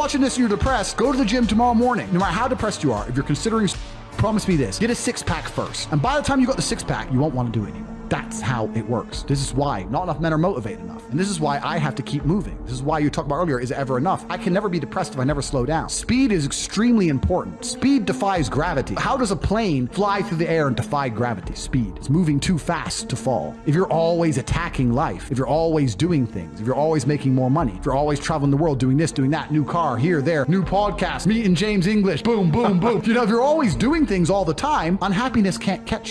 watching this and you're depressed, go to the gym tomorrow morning. No matter how depressed you are, if you're considering, promise me this, get a six pack first. And by the time you got the six pack, you won't want to do it anymore. That's how it works. This is why not enough men are motivated enough. And this is why I have to keep moving. This is why you talked about earlier, is it ever enough? I can never be depressed if I never slow down. Speed is extremely important. Speed defies gravity. How does a plane fly through the air and defy gravity? Speed. It's moving too fast to fall. If you're always attacking life, if you're always doing things, if you're always making more money, if you're always traveling the world doing this, doing that, new car, here, there, new podcast, meeting James English, boom, boom, boom. You know, if you're always doing things all the time, unhappiness can't catch you.